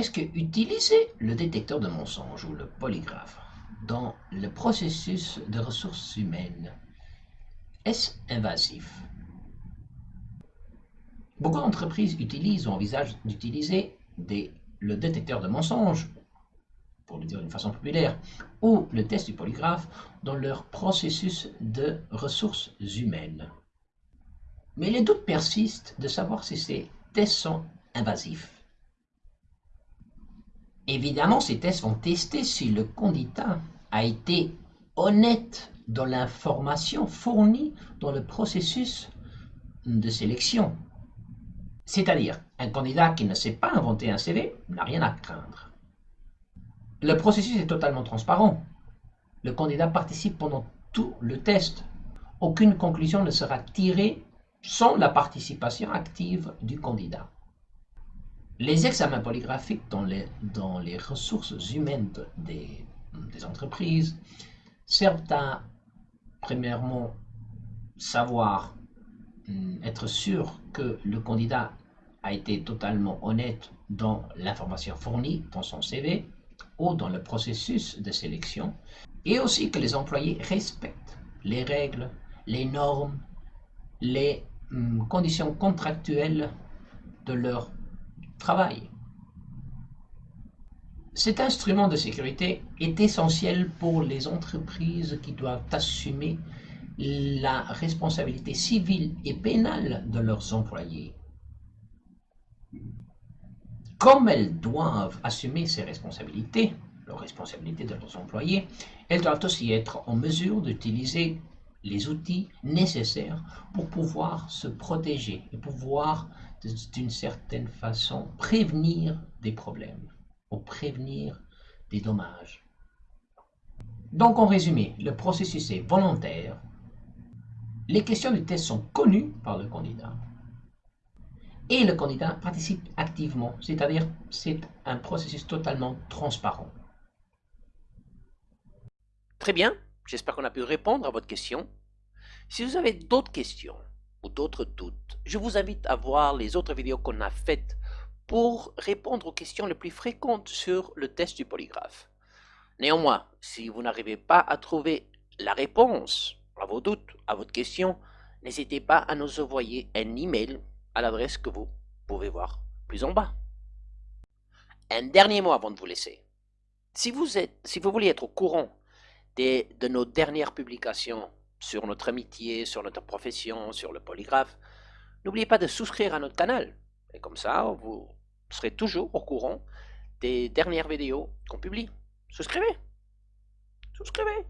Est-ce que utiliser le détecteur de mensonges ou le polygraphe dans le processus de ressources humaines, est-ce invasif? Beaucoup d'entreprises utilisent ou envisagent d'utiliser le détecteur de mensonges, pour le dire d'une façon populaire, ou le test du polygraphe dans leur processus de ressources humaines. Mais les doutes persistent de savoir si ces tests sont invasifs. Évidemment, ces tests vont tester si le candidat a été honnête dans l'information fournie dans le processus de sélection. C'est-à-dire, un candidat qui ne sait pas inventer un CV n'a rien à craindre. Le processus est totalement transparent. Le candidat participe pendant tout le test. Aucune conclusion ne sera tirée sans la participation active du candidat. Les examens polygraphiques dans les, dans les ressources humaines des, des entreprises servent à, premièrement, savoir, hum, être sûr que le candidat a été totalement honnête dans l'information fournie dans son CV ou dans le processus de sélection, et aussi que les employés respectent les règles, les normes, les hum, conditions contractuelles de leur travail. Cet instrument de sécurité est essentiel pour les entreprises qui doivent assumer la responsabilité civile et pénale de leurs employés. Comme elles doivent assumer ces responsabilités, leurs responsabilités de leurs employés, elles doivent aussi être en mesure d'utiliser les outils nécessaires pour pouvoir se protéger et pouvoir d'une certaine façon prévenir des problèmes ou prévenir des dommages. Donc en résumé, le processus est volontaire, les questions du test sont connues par le candidat et le candidat participe activement, c'est-à-dire c'est un processus totalement transparent. Très bien, j'espère qu'on a pu répondre à votre question. Si vous avez d'autres questions ou d'autres doutes, je vous invite à voir les autres vidéos qu'on a faites pour répondre aux questions les plus fréquentes sur le test du polygraphe. Néanmoins, si vous n'arrivez pas à trouver la réponse à vos doutes, à votre question, n'hésitez pas à nous envoyer un email à l'adresse que vous pouvez voir plus en bas. Un dernier mot avant de vous laisser. Si vous, voulez être au courant des, de nos dernières publications sur notre amitié, sur notre profession, sur le polygraphe, n'oubliez pas de souscrire à notre canal. Et comme ça, vous serez toujours au courant des dernières vidéos qu'on publie. Souscrivez Souscrivez